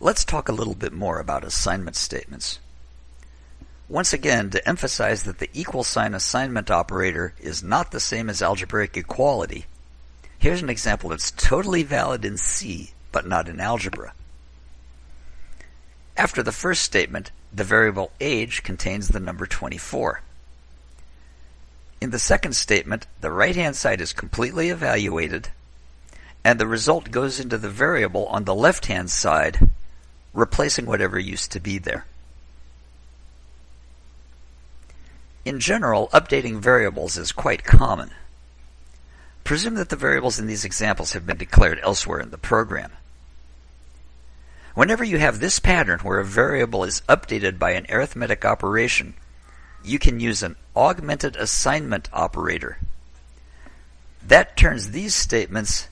Let's talk a little bit more about assignment statements. Once again, to emphasize that the equal sign assignment operator is not the same as algebraic equality, here's an example that's totally valid in C, but not in algebra. After the first statement, the variable age contains the number 24. In the second statement, the right-hand side is completely evaluated, and the result goes into the variable on the left-hand side, replacing whatever used to be there. In general, updating variables is quite common. Presume that the variables in these examples have been declared elsewhere in the program. Whenever you have this pattern where a variable is updated by an arithmetic operation, you can use an augmented assignment operator. That turns these statements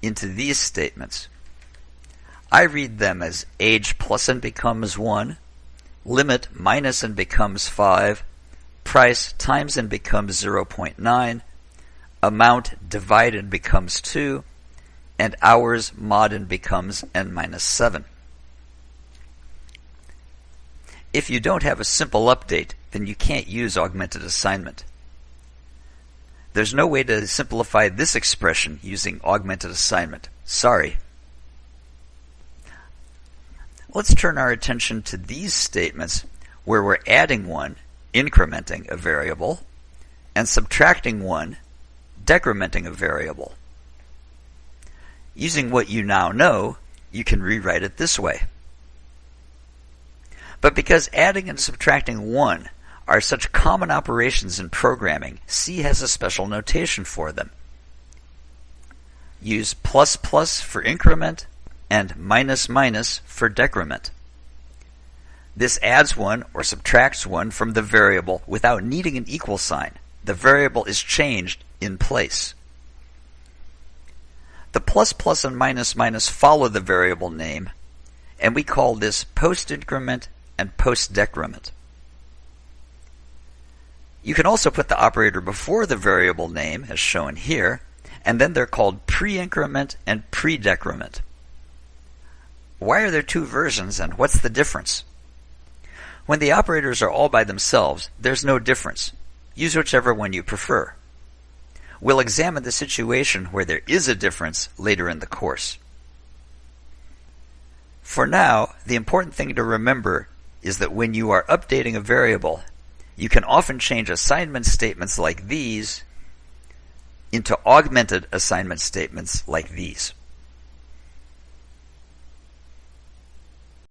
into these statements. I read them as age plus and becomes 1, limit minus and becomes 5, price times and becomes 0.9, amount divide and becomes 2, and hours mod and becomes n minus 7. If you don't have a simple update, then you can't use augmented assignment. There's no way to simplify this expression using augmented assignment. Sorry. Let's turn our attention to these statements where we're adding one, incrementing a variable, and subtracting one, decrementing a variable. Using what you now know, you can rewrite it this way. But because adding and subtracting 1 are such common operations in programming, C has a special notation for them. Use plus plus for increment and minus minus for decrement. This adds 1 or subtracts 1 from the variable without needing an equal sign. The variable is changed in place. The plus plus and minus minus follow the variable name, and we call this post increment and post decrement. You can also put the operator before the variable name, as shown here, and then they're called pre-increment and pre-decrement. Why are there two versions and what's the difference? When the operators are all by themselves, there's no difference. Use whichever one you prefer. We'll examine the situation where there is a difference later in the course. For now, the important thing to remember is that when you are updating a variable, you can often change assignment statements like these into augmented assignment statements like these.